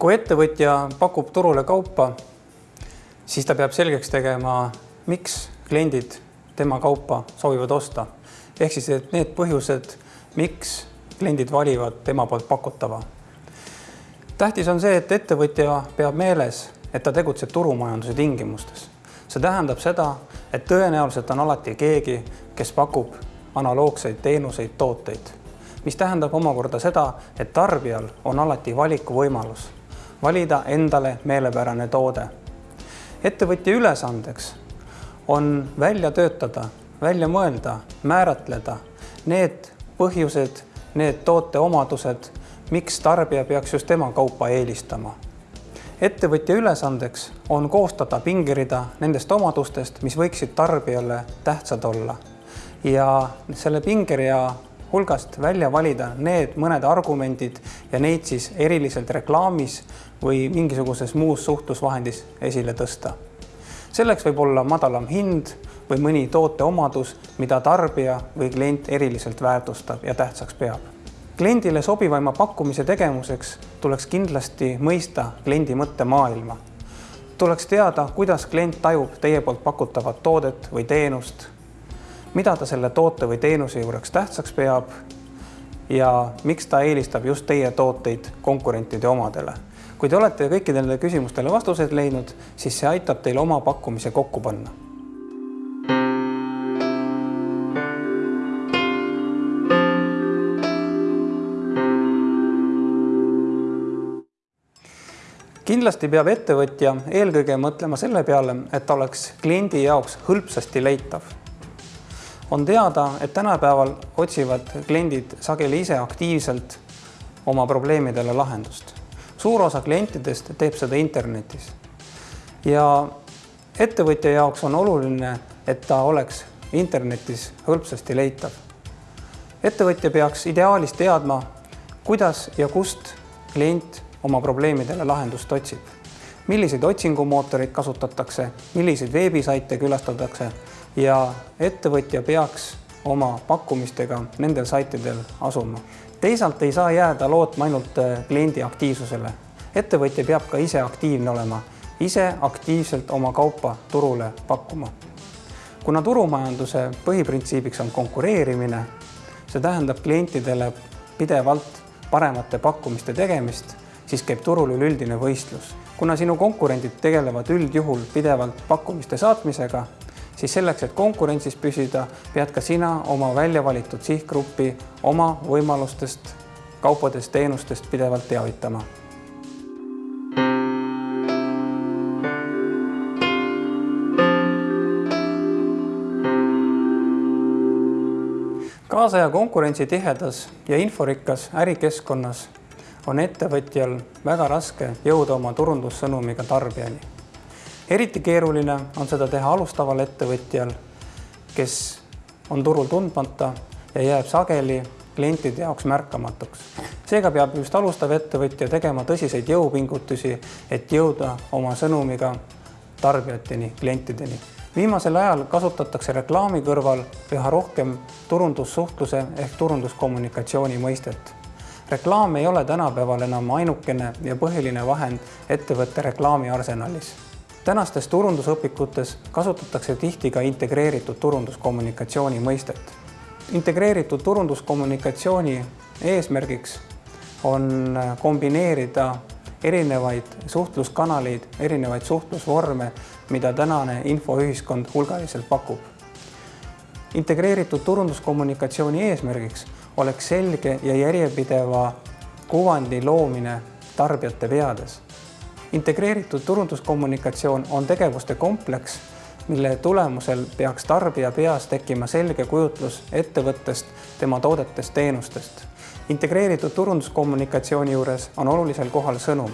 kui ettevõtja pakub turule kaupa, siis ta peab selgeks tegema, miks kliendid tema kaupa soovivad osta. ehk siis, et need põhjused, miks kliendid valivad tema poolt pakutava. tähtis on see, et ettevõtja peab meeles, et ta tegutseb turumajanduse tingimustes. see tähendab seda, et tõenäoliselt on alati keegi, kes pakub analoogseid teenuseid, tooteid, mis tähendab omakorda seda, et tarbijal on alati valikuvõimalus valida endale meelepärane toode. ettevõtja ülesandeks on välja töötada, välja mõelda, määratleda need põhjused, need toote omadused, miks tarbija peaks just tema kaupa eelistama. ettevõtja ülesandeks on koostada pingerida nendest omadustest, mis võiksid tarbijale tähtsad olla ja selle pingerea hulgast välja valida need mõned argumendid ja neid siis eriliselt reklaamis või mingisuguses muus suhtlusvahendis esile tõsta. selleks võib olla madalam hind või mõni toote omadus, mida tarbija või klient eriliselt väärtustab ja tähtsaks peab. kliendile sobivaima pakkumise tegemuseks tuleks kindlasti mõista kliendi mõttemaailma. tuleks teada, kuidas klient tajub teie poolt pakutavat toodet või teenust mida ta selle toote või teenuse juureks tähtsaks peab ja miks ta eelistab just teie tooteid konkurentide omadele. kui te olete kõikidele küsimustele vastused leidnud, siis see aitab teil oma pakkumise kokku panna. kindlasti peab ettevõtja eelkõige mõtlema selle peale, et ta oleks kliendi jaoks hõlpsasti leitav on teada, et tänapäeval otsivad kliendid sageli ise aktiivselt oma probleemidele lahendust. suur osa klientidest teeb seda internetis. ja ettevõtja jaoks on oluline, et ta oleks internetis hõlpsasti leitav. ettevõtja peaks ideaalis teadma, kuidas ja kust klient oma probleemidele lahendust otsib. Milliseid otsingumootoreid kasutatakse, milliseid veebisaite külastatakse ja ettevõtja peaks oma pakkumistega nendel saitidel asuma. teisalt ei saa jääda lootma ainult äh, kliendi aktiivsusele. ettevõtja peab ka ise aktiivne olema, ise aktiivselt oma kaupa turule pakkuma. kuna turumajanduse põhiprintsiibiks on konkureerimine, see tähendab klientidele pidevalt paremate pakkumiste tegemist, siis käib turul üleüldine võistlus. Kuna sinu konkurendid tegelevad üldjuhul pidevalt pakkumiste saatmisega, siis selleks, et konkurentsis püsida, pead ka sina oma välja valitud sihtgruppi oma võimalustest, kaupadest, teenustest pidevalt teavitama. kaasaja konkurentsitihedas ja inforikkas ärikeskkonnas on ettevõtjal väga raske jõuda oma turundussõnumiga tarbijani eriti keeruline on seda teha alustaval ettevõtjal, kes on turul tundmata ja jääb sageli klientide jaoks märkamatuks. seega peab just alustav ettevõtja tegema tõsiseid jõupingutusi, et jõuda oma sõnumiga tarbijateni, klientideni. viimasel ajal kasutatakse reklaami kõrval üha rohkem turundussuhtluse ehk turunduskommunikatsiooni mõistet. Reklaam ei ole tänapäeval enam ainukene ja põhiline vahend ettevõtte reklaamiarsenalis tänastes turundusõpikutes kasutatakse tihti ka integreeritud turunduskommunikatsiooni mõistet. integreeritud turunduskommunikatsiooni eesmärgiks on kombineerida erinevaid suhtluskanaleid, erinevaid suhtlusvorme, mida tänane infoühiskond hulgaliselt pakub. integreeritud turunduskommunikatsiooni eesmärgiks oleks selge ja järjepideva kuvandi loomine tarbijate peades integreeritud turunduskommunikatsioon on tegevuste kompleks, mille tulemusel peaks tarbija peas tekkima selge kujutlus ettevõttest, tema toodetest, teenustest. integreeritud turunduskommunikatsiooni juures on olulisel kohal sõnum.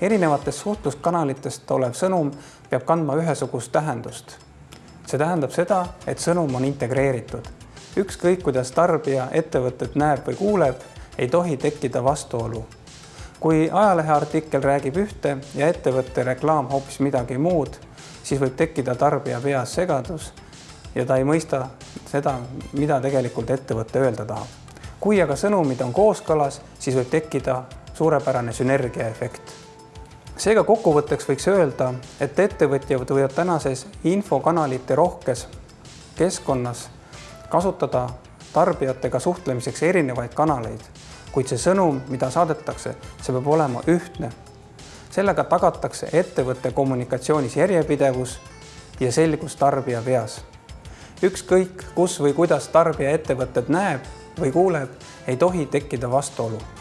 erinevatest suhtluskanalitest olev sõnum peab kandma ühesugust tähendust. see tähendab seda, et sõnum on integreeritud. Ükskõik, kuidas tarbija ettevõtet näeb või kuuleb, ei tohi tekkida vastuolu kui ajaleheartikkel räägib ühte ja ettevõtte reklaam hoopis midagi muud, siis võib tekkida tarbija peas segadus ja ta ei mõista seda, mida tegelikult ettevõte öelda tahab. kui aga sõnumid on kooskõlas, siis võib tekkida suurepärane sünergiaefekt. seega kokkuvõtteks võiks öelda, et ettevõtjad võivad tänases infokanalite rohkes keskkonnas kasutada tarbijatega suhtlemiseks erinevaid kanaleid, kuid see sõnum, mida saadetakse, see peab olema ühtne. sellega tagatakse ettevõtte kommunikatsioonis järjepidevus ja selgus tarbija peas. ükskõik, kus või kuidas tarbija ettevõtet näeb või kuuleb, ei tohi tekkida vastuolu